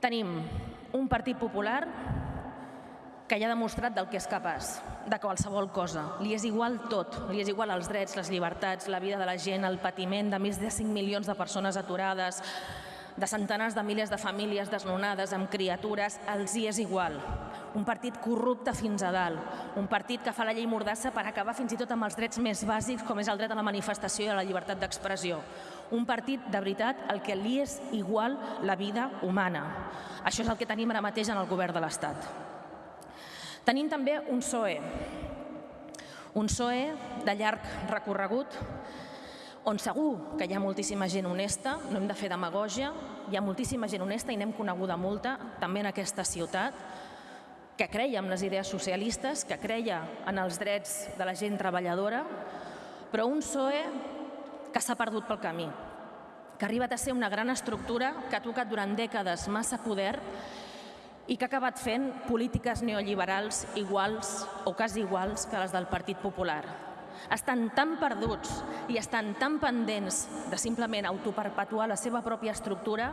Tenim un Partit Popular que ja ha demostrat del que és capaç, de qualsevol cosa. Li és igual tot, li és igual els drets, les llibertats, la vida de la gent, el patiment de més de 5 milions de persones aturades, de centenars de milers de famílies desnonades amb criatures, els hi és igual. Un partit corrupte fins a dalt, un partit que fa la llei mordassa per acabar fins i tot amb els drets més bàsics com és el dret a la manifestació i a la llibertat d'expressió. Un partit, de veritat, el que li és igual la vida humana. Això és el que tenim ara mateix en el govern de l'Estat. Tenim també un PSOE, un PSOE de llarg recorregut on segur que hi ha moltíssima gent honesta, no hem de fer demagògia, hi ha moltíssima gent honesta i n'hem coneguda molta, també en aquesta ciutat, que creia en les idees socialistes, que creia en els drets de la gent treballadora, però un PSOE que s'ha perdut pel camí, que ha arribat a ser una gran estructura que ha tocat durant dècades massa poder i que ha acabat fent polítiques neoliberals iguals o quasi iguals que les del Partit Popular estan tan perduts i estan tan pendents de simplement autoperpetuar la seva pròpia estructura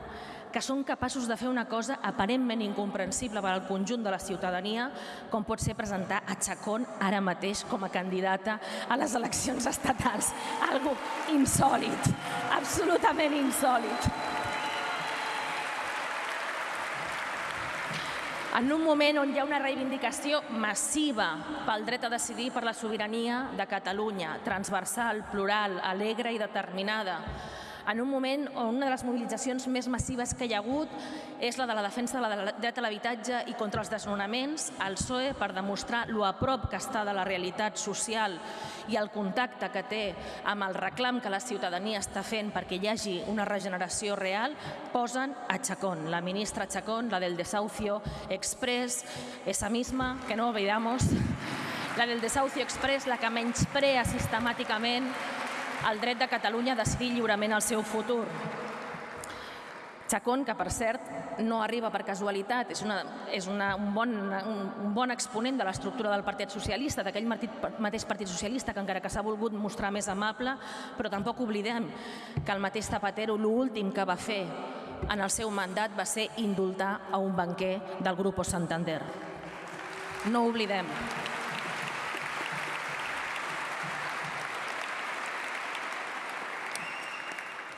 que són capaços de fer una cosa aparentment incomprensible per al conjunt de la ciutadania, com pot ser presentar a Chacón ara mateix com a candidata a les eleccions estatals. Algo insòlid, absolutament insòlid. En un moment on hi ha una reivindicació massiva pel dret a decidir per la sobirania de Catalunya, transversal, plural, alegre i determinada, en un moment on una de les mobilitzacions més massives que hi ha hagut és la de la defensa de la dret a l'habitatge i contra els desnonaments, el PSOE, per demostrar lo a prop que està de la realitat social i el contacte que té amb el reclam que la ciutadania està fent perquè hi hagi una regeneració real, posen a Chacón, la ministra Chacón, la del desahucio express, esa misma, que no olvidamos, la del desahucio express, la que menysprea sistemàticament el dret de Catalunya a decidir lliurement el seu futur. Chacón, que per cert no arriba per casualitat, és, una, és una, un, bon, un, un bon exponent de l'estructura del Partit Socialista, d'aquell mateix Partit Socialista que encara que s'ha volgut mostrar més amable, però tampoc oblidem que el mateix Zapatero l'últim que va fer en el seu mandat va ser indultar a un banquer del Grupo Santander. No oblidem.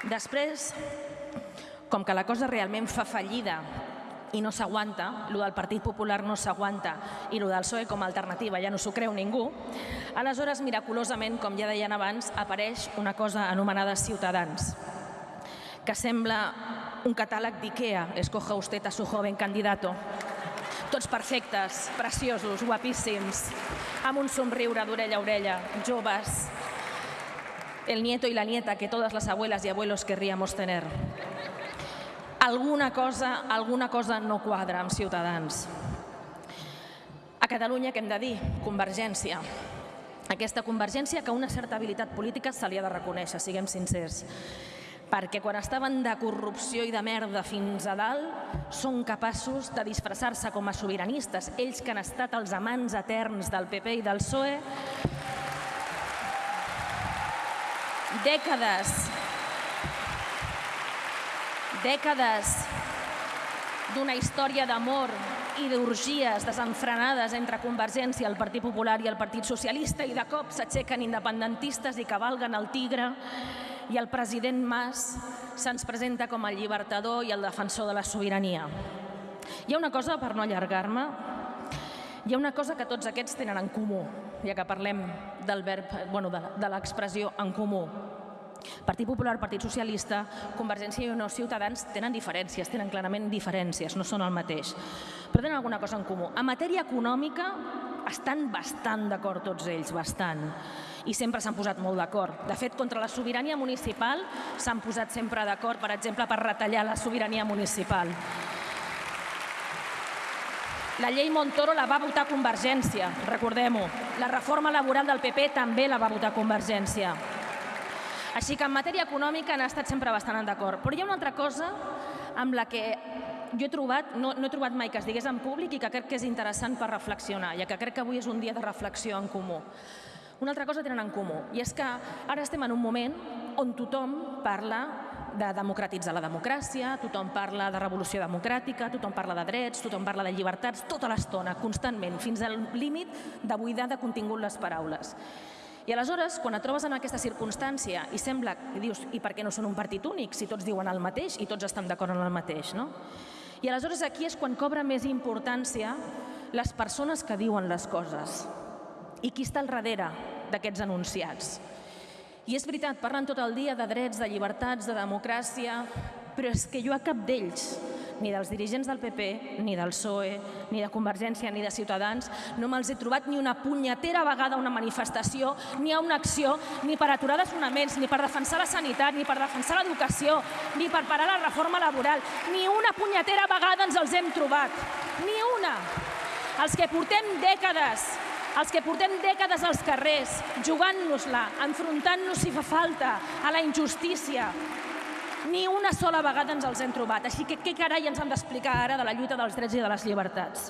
Després, com que la cosa realment fa fallida i no s'aguanta, el del Partit Popular no s'aguanta i el del PSOE com a alternativa ja no s'ho creu ningú, aleshores, miraculosament, com ja deien abans, apareix una cosa anomenada Ciutadans, que sembla un catàleg d'IKEA, escoja usted a su joven candidato, tots perfectes, preciosos, guapíssims, amb un somriure d'orella a orella, joves, el nieto y la nieta que todas las abuelas y abuelos querríamos tener. Alguna cosa, alguna cosa no quadra amb Ciutadans. A Catalunya, què hem de dir? Convergència. Aquesta convergència que una certa habilitat política se li ha de reconèixer, siguem sincers perquè quan estaven de corrupció i de merda fins a dalt són capaços de disfressar-se com a sobiranistes. Ells que han estat els amants eterns del PP i del PSOE dècades, dècades d'una història d'amor i d'orgies desenfrenades entre Convergència, el Partit Popular i el Partit Socialista i de cop s'aixequen independentistes i cavalguen el tigre i el president Mas se'ns presenta com el llibertador i el defensor de la sobirania. Hi ha una cosa, per no allargar-me, hi ha una cosa que tots aquests tenen en comú, ja que parlem del verb, bueno, de, de l'expressió en comú. Partit Popular, Partit Socialista, Convergència i Unió, Ciutadans tenen diferències, tenen clarament diferències, no són el mateix, però tenen alguna cosa en comú. En matèria econòmica estan bastant d'acord tots ells, bastant, i sempre s'han posat molt d'acord. De fet, contra la sobirania municipal s'han posat sempre d'acord, per exemple, per retallar la sobirania municipal. La llei Montoro la va votar Convergència, recordem-ho. La reforma laboral del PP també la va votar Convergència. Així que en matèria econòmica han estat sempre bastant d'acord. Però hi ha una altra cosa amb la que jo he trobat, no, no he trobat mai que es digués en públic i que crec que és interessant per reflexionar, ja que crec que avui és un dia de reflexió en comú. Una altra cosa tenen en comú, i és que ara estem en un moment on tothom parla de democratitzar la democràcia, tothom parla de revolució democràtica, tothom parla de drets, tothom parla de llibertats, tota l'estona, constantment, fins al límit de buidar de contingut les paraules. I aleshores, quan et trobes en aquesta circumstància i sembla que dius, i per què no són un partit únic si tots diuen el mateix i tots estan d'acord en el mateix, no? I aleshores aquí és quan cobra més importància les persones que diuen les coses i qui està al darrere d'aquests enunciats. I és veritat, parlen tot el dia de drets, de llibertats, de democràcia, però és que jo a cap d'ells ni dels dirigents del PP, ni del PSOE, ni de Convergència, ni de Ciutadans, no me'ls he trobat ni una punyetera vegada a una manifestació, ni a una acció, ni per aturar desnonaments, ni per defensar la sanitat, ni per defensar l'educació, ni per parar la reforma laboral. Ni una punyetera vegada ens els hem trobat. Ni una. Els que portem dècades els que portem dècades als carrers, jugant-nos-la, enfrontant-nos si fa falta a la injustícia, ni una sola vegada ens els hem trobat. Així que què carai ens han d'explicar ara de la lluita dels drets i de les llibertats?